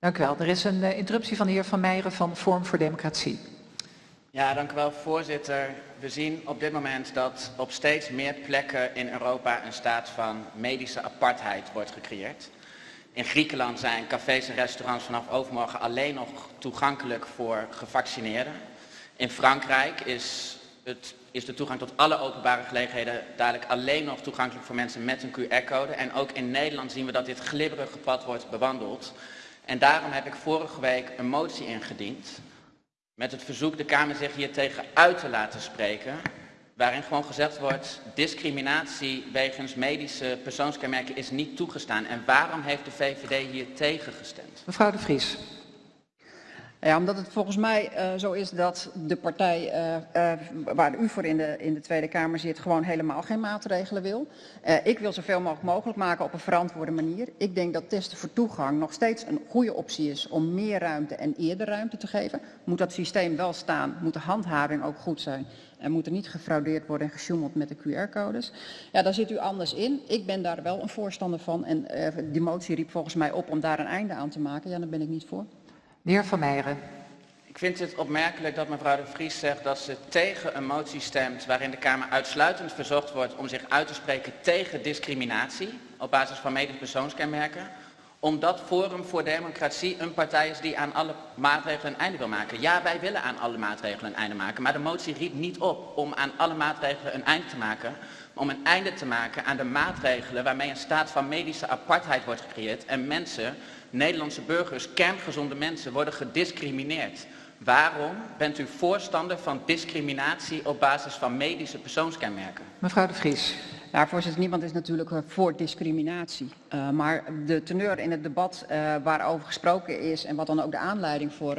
Dank u wel. Er is een uh, interruptie van de heer Van Meijeren van Vorm voor Democratie. Ja, dank u wel voorzitter. We zien op dit moment dat op steeds meer plekken in Europa een staat van medische apartheid wordt gecreëerd. In Griekenland zijn cafés en restaurants vanaf overmorgen alleen nog toegankelijk voor gevaccineerden. In Frankrijk is, het, is de toegang tot alle openbare gelegenheden dadelijk alleen nog toegankelijk voor mensen met een QR-code. En ook in Nederland zien we dat dit glibberige pad wordt bewandeld. En daarom heb ik vorige week een motie ingediend met het verzoek de Kamer zich hier tegen uit te laten spreken. Waarin gewoon gezegd wordt, discriminatie wegens medische persoonskenmerken is niet toegestaan. En waarom heeft de VVD hier tegen gestemd? Mevrouw de Vries. Ja, omdat het volgens mij uh, zo is dat de partij uh, uh, waar u voor in de, in de Tweede Kamer zit gewoon helemaal geen maatregelen wil. ik wil zoveel mogelijk mogelijk maken op een verantwoorde manier. Ik denk dat testen voor toegang nog steeds een goede optie is om meer ruimte en eerder ruimte te geven. Moet dat systeem wel staan, moet de handhaving ook goed zijn. En moet er niet gefraudeerd worden en gesjoemeld met de QR-codes. Ja, daar zit u anders in. Ik ben daar wel een voorstander van. En die motie riep volgens mij op om daar een einde aan te maken. Ja, daar ben ik niet voor. De heer Van Meijeren. Ik vind het opmerkelijk dat mevrouw de Vries zegt dat ze tegen een motie stemt waarin de Kamer uitsluitend verzocht wordt om zich uit te spreken tegen discriminatie op basis van medisch persoonskenmerken. Omdat Forum voor Democratie een partij is die aan alle maatregelen een einde wil maken. Ja, wij willen aan alle maatregelen een einde maken, maar de motie riep niet op om aan alle maatregelen een einde te maken. Om een einde te maken aan de maatregelen waarmee een staat van medische apartheid wordt gecreëerd en mensen Nederlandse burgers, kerngezonde mensen, worden gediscrimineerd. Waarom bent u voorstander van discriminatie op basis van medische persoonskenmerken? Mevrouw de Vries. Ja, voorzitter, niemand is natuurlijk uh, voor discriminatie. Uh, maar de teneur in het debat uh, waarover gesproken is en wat dan ook de aanleiding voor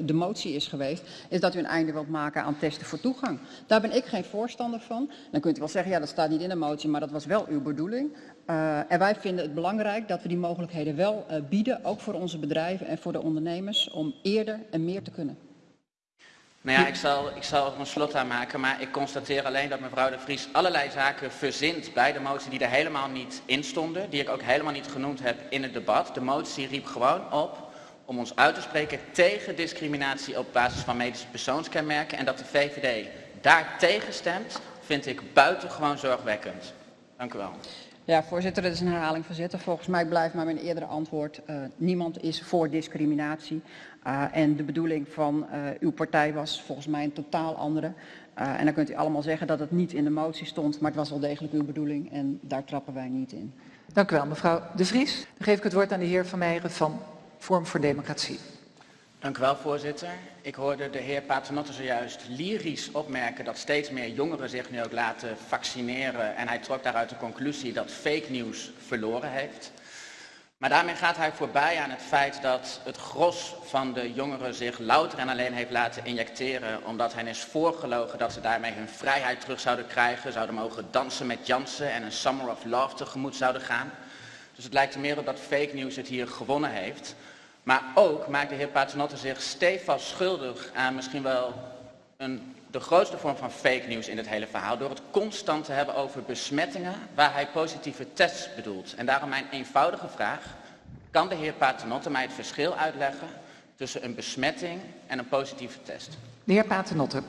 de motie is geweest, is dat u een einde wilt maken aan testen voor toegang. Daar ben ik geen voorstander van. Dan kunt u wel zeggen, ja dat staat niet in de motie, maar dat was wel uw bedoeling. en wij vinden het belangrijk dat we die mogelijkheden wel bieden, ook voor onze bedrijven en voor de ondernemers, om eerder en meer te kunnen. Nou ja, ik zal, ik zal er een slot aan maken, maar ik constateer alleen dat mevrouw de Vries allerlei zaken verzint bij de motie die er helemaal niet in stonden, die ik ook helemaal niet genoemd heb in het debat. De motie riep gewoon op om ons uit te spreken tegen discriminatie op basis van medische persoonskenmerken en dat de VVD daar tegen stemt, vind ik buitengewoon zorgwekkend. Dank u wel. Ja, voorzitter, dat is een herhaling van zitten. Volgens mij blijft maar mijn eerdere antwoord. Uh, niemand is voor discriminatie. Uh, en de bedoeling van uh, uw partij was volgens mij een totaal andere. En dan kunt u allemaal zeggen dat het niet in de motie stond, maar het was wel degelijk uw bedoeling en daar trappen wij niet in. Dank u wel, mevrouw De Vries. Dan geef ik het woord aan de heer Van Meijeren van Vorm voor Democratie. Dank u wel, voorzitter. Ik hoorde de heer Paternotte zojuist lyrisch opmerken dat steeds meer jongeren zich nu ook laten vaccineren. En hij trok daaruit de conclusie dat fake news verloren heeft. Maar daarmee gaat hij voorbij aan het feit dat het gros van de jongeren zich louter en alleen heeft laten injecteren omdat hen is voorgelogen dat ze daarmee hun vrijheid terug zouden krijgen, zouden mogen dansen met Jansen en een Summer of Love tegemoet zouden gaan. Dus het lijkt er meer op dat fake news het hier gewonnen heeft. Maar ook maakt de heer Paternotte zich stevast schuldig aan misschien wel een, de grootste vorm van fake news in het hele verhaal. Door het constant te hebben over besmettingen waar hij positieve tests bedoelt. En daarom mijn eenvoudige vraag. Kan de heer Paternotte mij het verschil uitleggen tussen een besmetting en een positieve test? De heer Paternotte.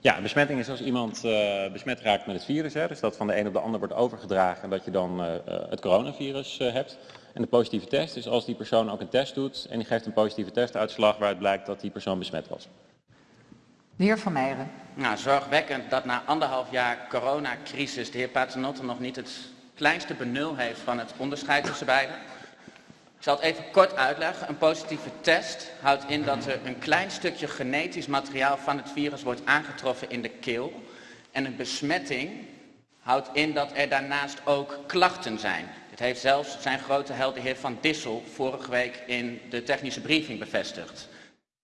Ja, een besmetting is als iemand uh, besmet raakt met het virus. Hè, dus dat van de een op de ander wordt overgedragen en dat je dan uh, het coronavirus uh, hebt. En de positieve test is als die persoon ook een test doet en die geeft een positieve testuitslag waaruit blijkt dat die persoon besmet was. De heer Van Meijeren. Nou, zorgwekkend dat na anderhalf jaar coronacrisis de heer Paternotte nog niet het kleinste benul heeft van het onderscheid tussen beiden. Ik zal het even kort uitleggen. Een positieve test houdt in dat er een klein stukje genetisch materiaal van het virus wordt aangetroffen in de keel. En een besmetting houdt in dat er daarnaast ook klachten zijn. Dit heeft zelfs zijn grote held de heer Van Dissel vorige week in de technische briefing bevestigd.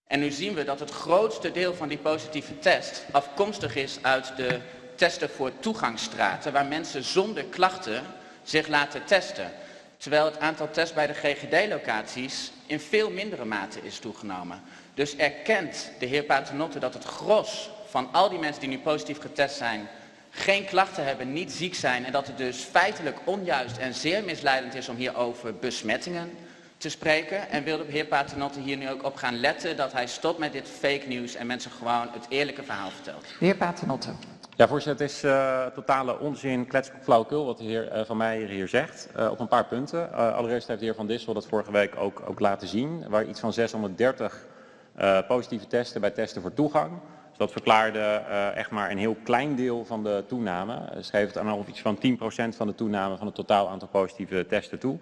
En nu zien we dat het grootste deel van die positieve test afkomstig is uit de testen voor toegangsstraten, waar mensen zonder klachten zich laten testen. Terwijl het aantal tests bij de GGD-locaties in veel mindere mate is toegenomen. Dus erkent de heer Paternotte dat het gros van al die mensen die nu positief getest zijn, geen klachten hebben, niet ziek zijn en dat het dus feitelijk onjuist en zeer misleidend is om hier over besmettingen te spreken. En wil de heer Paternotte hier nu ook op gaan letten dat hij stopt met dit fake nieuws en mensen gewoon het eerlijke verhaal vertelt. De heer Paternotte. Ja, voorzitter, het is uh, totale onzin, kletskop, flauwekul wat de heer uh, Van Meijer hier zegt. Uh, op een paar punten. allereerst heeft de heer Van Dissel dat vorige week ook, ook laten zien, waar iets van 630 positieve testen bij testen voor toegang. Dat verklaarde echt maar een heel klein deel van de toename. Ze geeft het aan al iets van 10% van de toename van het totaal aantal positieve testen toe.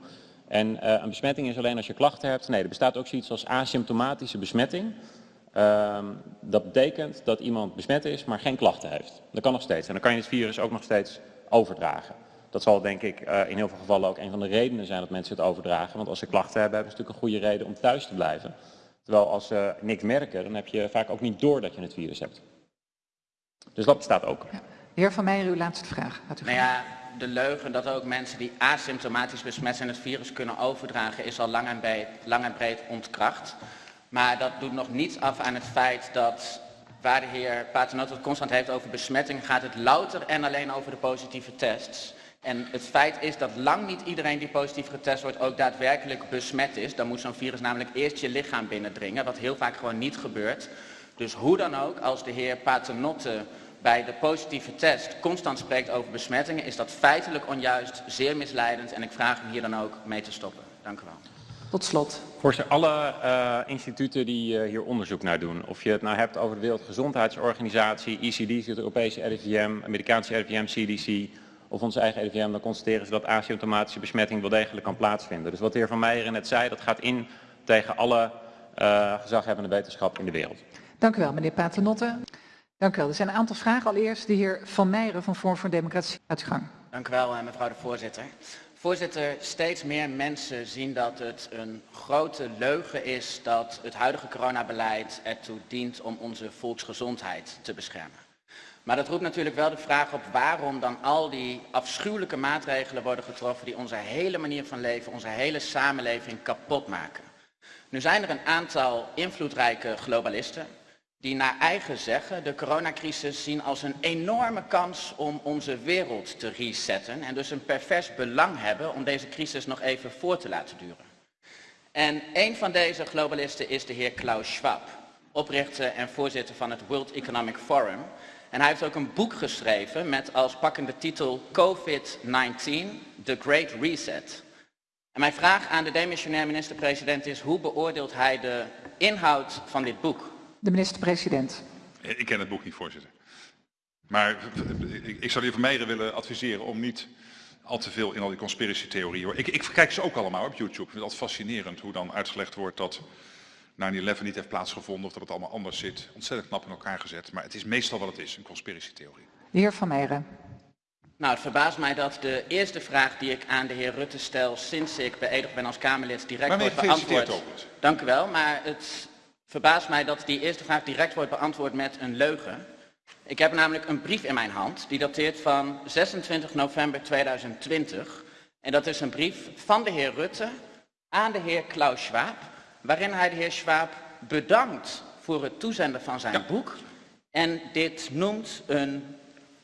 En een besmetting is alleen als je klachten hebt. Nee, er bestaat ook zoiets als asymptomatische besmetting. Uh, dat betekent dat iemand besmet is, maar geen klachten heeft. Dat kan nog steeds. En dan kan je het virus ook nog steeds overdragen. Dat zal denk ik in heel veel gevallen ook een van de redenen zijn dat mensen het overdragen. Want als ze klachten hebben, hebben ze natuurlijk een goede reden om thuis te blijven. Terwijl als ze niks merken, dan heb je vaak ook niet door dat je het virus hebt. Dus dat bestaat ook. Ja. De heer Van Meijer, uw laatste vraag. nou ja, de leugen dat ook mensen die asymptomatisch besmet zijn het virus kunnen overdragen is al lang en breed, lang en breed ontkracht. Maar dat doet nog niets af aan het feit dat waar de heer Paternotte het constant heeft over besmetting, gaat het louter en alleen over de positieve tests. En het feit is dat lang niet iedereen die positief getest wordt ook daadwerkelijk besmet is. Dan moet zo'n virus namelijk eerst je lichaam binnendringen, wat heel vaak gewoon niet gebeurt. Dus hoe dan ook, als de heer Paternotte bij de positieve test constant spreekt over besmettingen, is dat feitelijk onjuist, zeer misleidend en ik vraag hem hier dan ook mee te stoppen. Dank u wel. Tot slot. Voorzitter, alle uh, instituten die uh, hier onderzoek naar doen, of je het nou hebt over de Wereldgezondheidsorganisatie, ECD, het Europese RIVM, Amerikaanse RIVM, CDC of onze eigen RIVM, dan constateren ze dat asymptomatische besmetting wel degelijk kan plaatsvinden. Dus wat de heer Van Meijeren net zei, dat gaat in tegen alle uh, gezaghebbende wetenschap in de wereld. Dank u wel, meneer Paternotte. Dank u wel. Er zijn een aantal vragen. Allereerst de heer Van Meijeren van Vorm voor Democratie. Uit gang. Dank u wel, mevrouw de voorzitter. Voorzitter, steeds meer mensen zien dat het een grote leugen is dat het huidige coronabeleid ertoe dient om onze volksgezondheid te beschermen. Maar dat roept natuurlijk wel de vraag op waarom dan al die afschuwelijke maatregelen worden getroffen die onze hele manier van leven, onze hele samenleving kapot maken. Nu zijn er een aantal invloedrijke globalisten die naar eigen zeggen de coronacrisis zien als een enorme kans om onze wereld te resetten en dus een pervers belang hebben om deze crisis nog even voor te laten duren. En een van deze globalisten is de heer Klaus Schwab, oprichter en voorzitter van het World Economic Forum. En hij heeft ook een boek geschreven met als pakkende titel COVID-19, The Great Reset. En mijn vraag aan de demissionair minister-president is, hoe beoordeelt hij de inhoud van dit boek? De minister-president. Ik ken het boek niet, voorzitter. Maar ik zou de heer Vermeijeren willen adviseren om niet al te veel in al die conspiratietheorieën. Ik, ik kijk ze ook allemaal op YouTube. Ik vind het altijd fascinerend hoe dan uitgelegd wordt dat 9-11 niet heeft plaatsgevonden of dat het allemaal anders zit. Ontzettend knap in elkaar gezet. Maar het is meestal wat het is, een conspiratietheorie. De heer Van Meijeren. Nou, het verbaast mij dat de eerste vraag die ik aan de heer Rutte stel sinds ik beëdigd ben als Kamerlid direct wordt beantwoord. Dank u wel, maar het verbaast mij dat die eerste vraag direct wordt beantwoord met een leugen. Ik heb namelijk een brief in mijn hand, die dateert van 26 november 2020. En dat is een brief van de heer Rutte aan de heer Klaus Schwab, waarin hij de heer Schwab bedankt voor het toezenden van zijn boek. En dit noemt een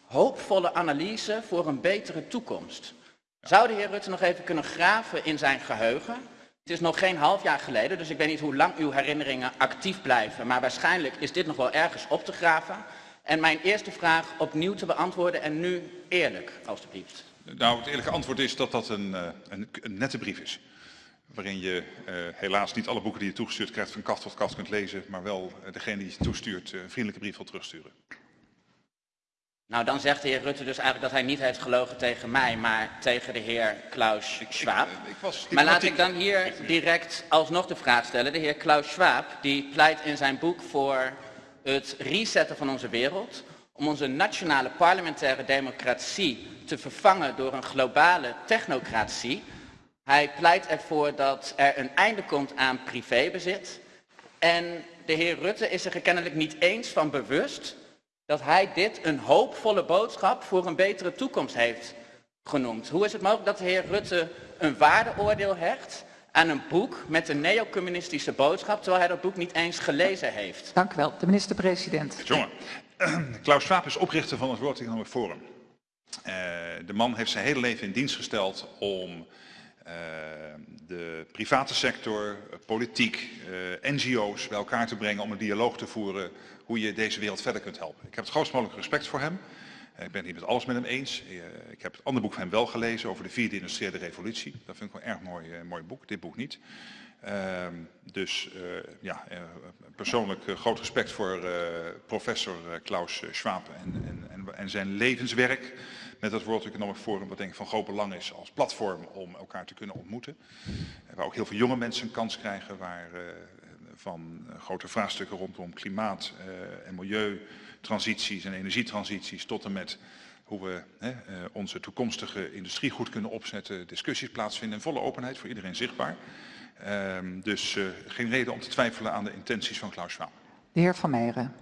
hoopvolle analyse voor een betere toekomst. Zou de heer Rutte nog even kunnen graven in zijn geheugen? Het is nog geen half jaar geleden, dus ik weet niet hoe lang uw herinneringen actief blijven. Maar waarschijnlijk is dit nog wel ergens op te graven. En mijn eerste vraag opnieuw te beantwoorden en nu eerlijk, alstublieft. Nou, het eerlijke antwoord is dat dat een, eh, een, een nette brief is. Waarin je uh, helaas niet alle boeken die je toegestuurd krijgt van kaft tot kaft kunt lezen. Maar wel uh, degene die je toestuurt een vriendelijke brief wil terugsturen. Nou, dan zegt de heer Rutte dus eigenlijk dat hij niet heeft gelogen tegen mij, maar tegen de heer Klaus Schwab. Ik, ik, maar laat ik dan hier direct alsnog de vraag stellen. De heer Klaus Schwab, die pleit in zijn boek voor het resetten van onze wereld, om onze nationale parlementaire democratie te vervangen door een globale technocratie. Hij pleit ervoor dat er een einde komt aan privébezit. En de heer Rutte is er kennelijk niet eens van bewust dat hij dit een hoopvolle boodschap voor een betere toekomst heeft genoemd. Hoe is het mogelijk dat de heer Rutte een waardeoordeel hecht aan een boek met een neocommunistische boodschap, terwijl hij dat boek niet eens gelezen heeft? Dank u wel. De minister-president. Jongen, Klaus Schwab is oprichter van het World Economic Forum. Uh, de man heeft zijn hele leven in dienst gesteld om eh, de private sector, eh, politiek, eh, NGO's bij elkaar te brengen om een dialoog te voeren hoe je deze wereld verder kunt helpen. Ik heb het grootst mogelijke respect voor hem. Ik ben het met alles met hem eens. Eh, Ik heb het andere boek van hem wel gelezen over de vierde industriële revolutie. Dat vind ik wel een erg mooi, eh, mooi boek, dit boek niet. Ehm, dus eh, ja, persoonlijk groot respect voor professor Klaus Schwab en, en, en, zijn levenswerk met het World Economic Forum, wat denk ik van groot belang is als platform om elkaar te kunnen ontmoeten. Waar ook heel veel jonge mensen een kans krijgen, waar van grote vraagstukken rondom klimaat en milieutransities en energietransities tot en met hoe we hè, eh, onze toekomstige industrie goed kunnen opzetten, discussies plaatsvinden in volle openheid voor iedereen zichtbaar. Ehm, dus eh, geen reden om te twijfelen aan de intenties van Klaus Schwab. De heer Van Meijeren.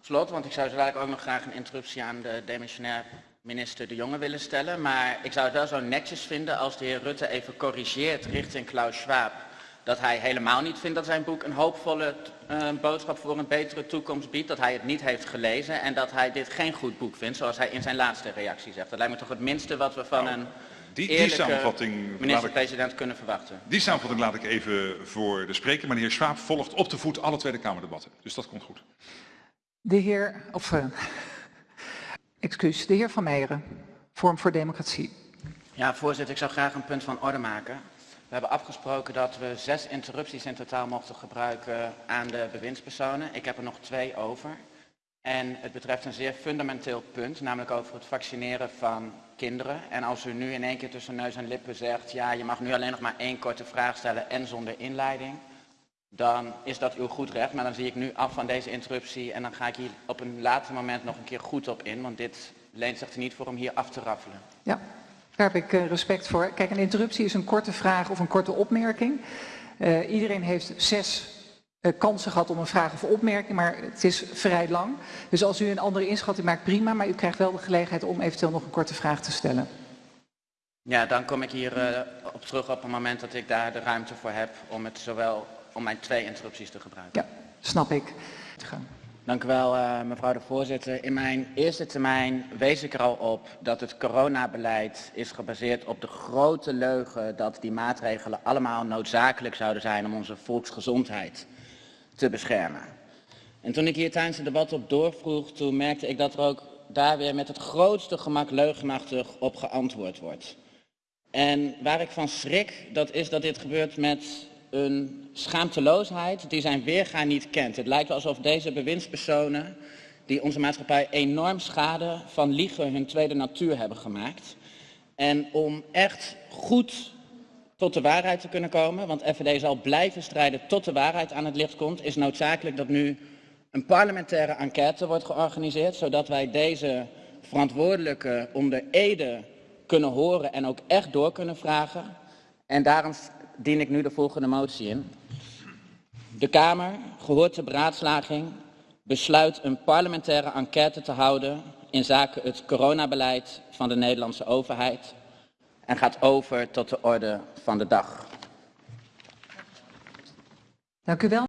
Slot, want ik zou zo dadelijk ook nog graag een interruptie aan de demissionair minister De Jonge willen stellen. Maar ik zou het wel zo netjes vinden als de heer Rutte even corrigeert richting Klaus Schwab. Dat hij helemaal niet vindt dat zijn boek een hoopvolle eh, boodschap voor een betere toekomst biedt. Dat hij het niet heeft gelezen en dat hij dit geen goed boek vindt, zoals hij in zijn laatste reactie zegt. Dat lijkt me toch het minste wat we van een Die, die samenvatting minister-president kunnen verwachten. die samenvatting laat ik even voor de spreker. Maar de heer Schwab volgt op de voet alle Tweede Kamerdebatten. Dus dat komt goed. De heer, of, eh, excuus, de heer Van Meijeren. Vorm voor Democratie. Ja, voorzitter, ik zou graag een punt van orde maken. We hebben afgesproken dat we zes interrupties in totaal mochten gebruiken aan de bewindspersonen. Ik heb er nog twee over. En het betreft een zeer fundamenteel punt, namelijk over het vaccineren van kinderen. En als u nu in één keer tussen neus en lippen zegt, ja, je mag nu alleen nog maar één korte vraag stellen en zonder inleiding, dan is dat uw goed recht. Maar dan zie ik nu af van deze interruptie en dan ga ik hier op een later moment nog een keer goed op in, want dit leent zich er niet voor om hier af te raffelen. Ja, daar heb ik eh, respect voor. Kijk, een interruptie is een korte vraag of een korte opmerking. Eh, iedereen heeft zes eh, kansen gehad om een vraag of opmerking, maar het is vrij lang. Dus als u een andere inschatting maakt, prima, maar u krijgt wel de gelegenheid om eventueel nog een korte vraag te stellen. Ja, dan kom ik hier op terug op het moment dat ik daar de ruimte voor heb om het zowel om mijn twee interrupties te gebruiken. Ja, snap ik. Te gaan. Dank u wel, eh, mevrouw de voorzitter. In mijn eerste termijn wees ik er al op dat het coronabeleid is gebaseerd op de grote leugen dat die maatregelen allemaal noodzakelijk zouden zijn om onze volksgezondheid te beschermen. En toen ik hier tijdens het debat op doorvroeg, toen merkte ik dat er ook daar weer met het grootste gemak leugenachtig op geantwoord wordt. En waar ik van schrik, dat is dat dit gebeurt met een schaamteloosheid die zijn weerga niet kent. Het lijkt alsof deze bewindspersonen, die onze maatschappij enorm schade van liegen hun tweede natuur hebben gemaakt. En om echt goed tot de waarheid te kunnen komen, want FVD zal blijven strijden tot de waarheid aan het licht komt, is noodzakelijk dat nu een parlementaire enquête wordt georganiseerd, zodat wij deze verantwoordelijke onder ede kunnen horen en ook echt door kunnen vragen. En daarom dien ik nu de volgende motie in. De Kamer, gehoord de beraadslaging, besluit een parlementaire enquête te houden in zaken het coronabeleid van de Nederlandse overheid en gaat over tot de orde van de dag. Dank u wel.